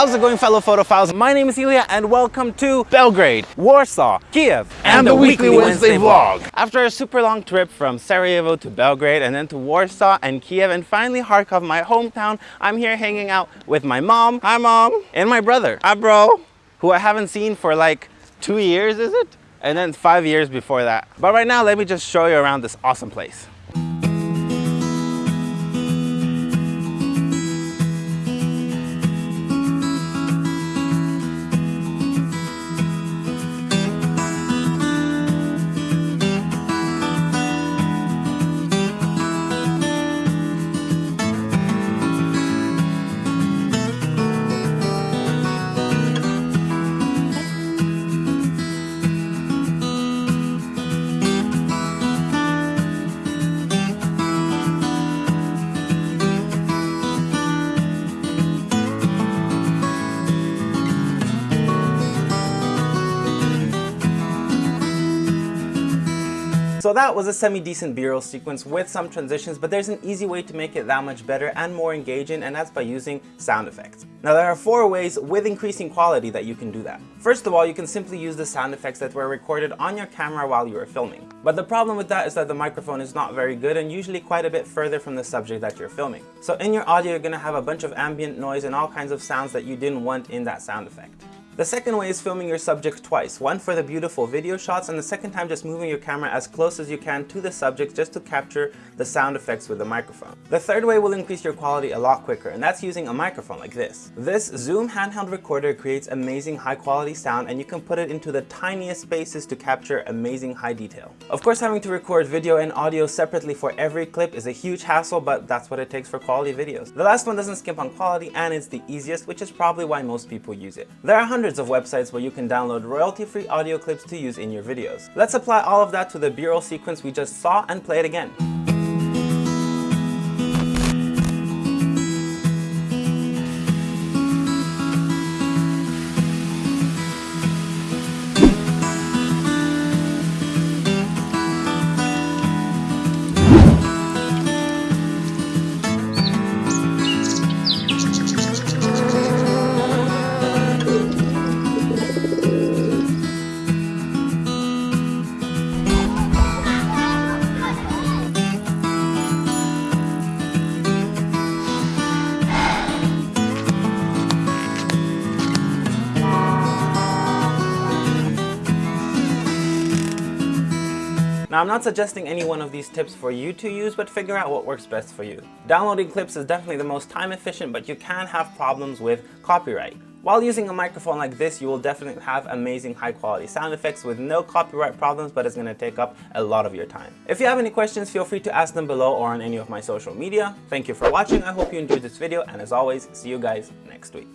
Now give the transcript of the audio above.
How's it going fellow photophiles? My name is Ilya and welcome to Belgrade, Warsaw, Kiev, and, and the, the, Weekly, Weekly Wednesday, Wednesday vlog. After a super long trip from Sarajevo to Belgrade and then to Warsaw and Kiev and finally Kharkov, my hometown, I'm here hanging out with my mom, hi mom, and my brother, hi bro, who I haven't seen for like two years, is it? And then five years before that. But right now, let me just show you around this awesome place. So that was a semi-decent b-roll sequence with some transitions, but there's an easy way to make it that much better and more engaging, and that's by using sound effects. Now there are four ways with increasing quality that you can do that. First of all, you can simply use the sound effects that were recorded on your camera while you were filming. But the problem with that is that the microphone is not very good and usually quite a bit further from the subject that you're filming. So in your audio, you're gonna have a bunch of ambient noise and all kinds of sounds that you didn't want in that sound effect. The second way is filming your subject twice, one for the beautiful video shots and the second time just moving your camera as close as you can to the subject just to capture the sound effects with the microphone. The third way will increase your quality a lot quicker and that's using a microphone like this. This Zoom handheld recorder creates amazing high quality sound and you can put it into the tiniest spaces to capture amazing high detail. Of course having to record video and audio separately for every clip is a huge hassle but that's what it takes for quality videos. The last one doesn't skimp on quality and it's the easiest which is probably why most people use it. There are hundreds of websites where you can download royalty-free audio clips to use in your videos. Let's apply all of that to the b-roll sequence we just saw and play it again. Now I'm not suggesting any one of these tips for you to use, but figure out what works best for you. Downloading clips is definitely the most time efficient, but you can have problems with copyright. While using a microphone like this, you will definitely have amazing high quality sound effects with no copyright problems, but it's going to take up a lot of your time. If you have any questions, feel free to ask them below or on any of my social media. Thank you for watching. I hope you enjoyed this video, and as always, see you guys next week.